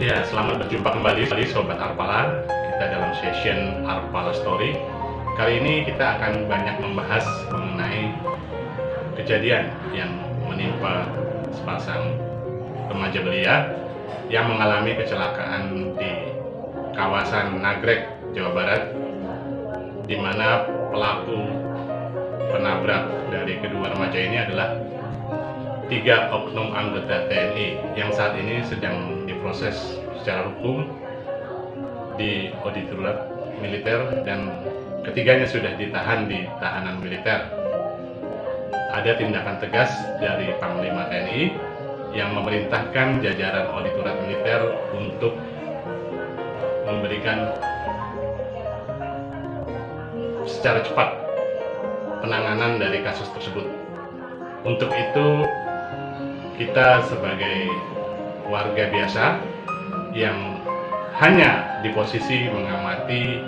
Ya, selamat berjumpa kembali Sobat Arpala. Kita dalam session Arpala Story. Kali ini kita akan banyak membahas mengenai kejadian yang menimpa sepasang remaja belia yang mengalami kecelakaan di kawasan Nagrek, Jawa Barat, di mana pelaku penabrak dari kedua remaja ini adalah tiga oknum anggota TNI yang saat ini sedang diproses secara hukum di auditorium militer dan ketiganya sudah ditahan di tahanan militer. Ada tindakan tegas dari Panglima TNI yang memerintahkan jajaran auditorium militer untuk memberikan secara cepat penanganan dari kasus tersebut. Untuk itu kita sebagai warga biasa yang hanya di posisi mengamati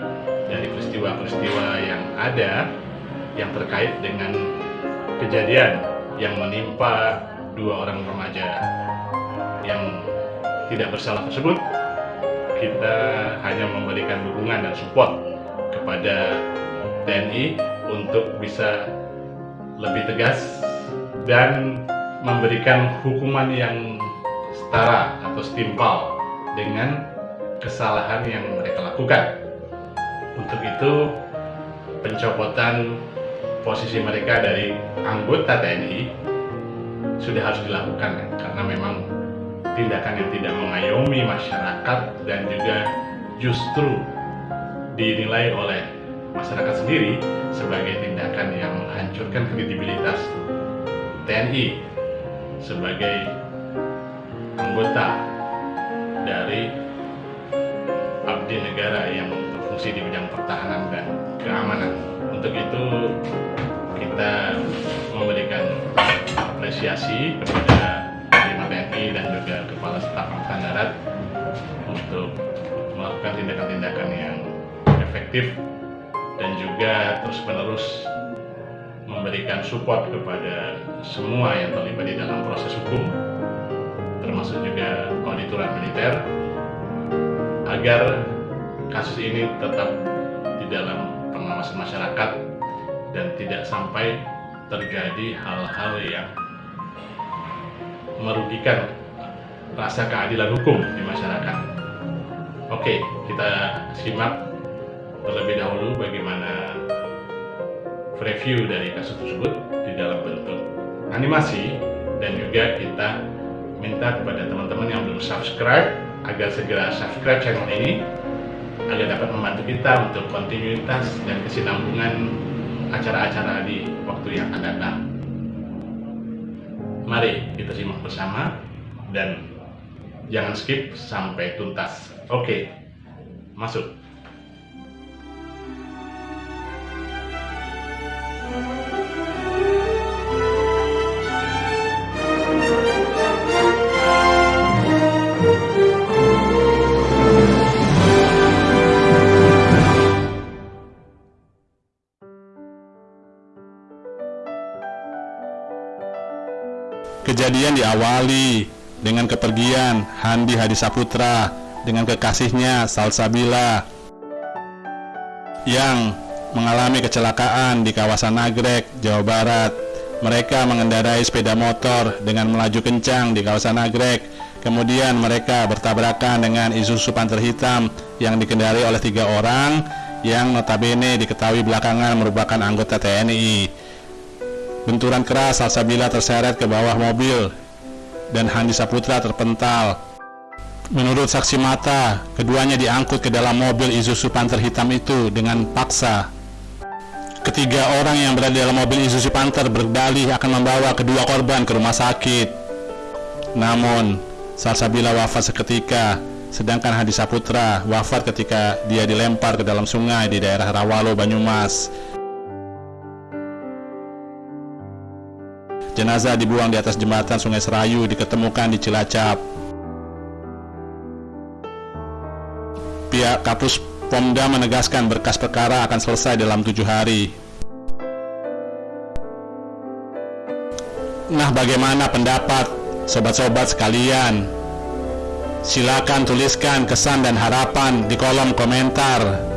dari peristiwa-peristiwa yang ada yang terkait dengan kejadian yang menimpa dua orang remaja yang tidak bersalah tersebut kita hanya memberikan dukungan dan support kepada TNI untuk bisa lebih tegas dan memberikan hukuman yang setara atau setimpal dengan kesalahan yang mereka lakukan. Untuk itu, pencopotan posisi mereka dari anggota TNI sudah harus dilakukan karena memang tindakan yang tidak mengayomi masyarakat dan juga justru dinilai oleh masyarakat sendiri sebagai tindakan yang menghancurkan kredibilitas TNI sebagai anggota dari abdi negara yang berfungsi di bidang pertahanan dan keamanan. Untuk itu kita memberikan apresiasi kepada Panglima TNI dan juga Kepala Staf Angkatan Darat untuk melakukan tindakan-tindakan yang efektif dan juga terus-menerus memberikan support kepada semua yang terlibat di dalam proses hukum termasuk juga auditoran militer agar kasus ini tetap di dalam pengawasan masyarakat dan tidak sampai terjadi hal-hal yang merugikan rasa keadilan hukum di masyarakat. Oke, kita simak terlebih dahulu bagaimana review dari kasus tersebut di dalam bentuk animasi dan juga kita minta kepada teman-teman yang belum subscribe agar segera subscribe channel ini agar dapat membantu kita untuk kontinuitas dan kesinambungan acara-acara di waktu yang akan datang. Mari kita simak bersama dan jangan skip sampai tuntas. Oke, masuk. Kejadian diawali dengan kepergian Handi Hadi Saputra dengan kekasihnya Salsabila yang mengalami kecelakaan di kawasan Nagrek, Jawa Barat. Mereka mengendarai sepeda motor dengan melaju kencang di kawasan Nagrek. Kemudian mereka bertabrakan dengan Isuzu Panther hitam yang dikendarai oleh tiga orang yang notabene diketahui belakangan merupakan anggota TNI. Benturan keras Salsabila terseret ke bawah mobil dan Handi Saputra terpental. Menurut saksi mata, keduanya diangkut ke dalam mobil Isuzu Panther hitam itu dengan paksa. Ketiga orang yang berada dalam mobil Isuzu Panther berdalih akan membawa kedua korban ke rumah sakit. Namun, Salsabila wafat seketika, sedangkan Hadi Saputra wafat ketika dia dilempar ke dalam sungai di daerah Rawalo, Banyumas. Jenazah dibuang di atas jembatan Sungai Serayu diketemukan di Cilacap. Pihak Kapus Pomda menegaskan berkas perkara akan selesai dalam tujuh hari. Nah, bagaimana pendapat sobat-sobat sekalian? Silakan tuliskan kesan dan harapan di kolom komentar.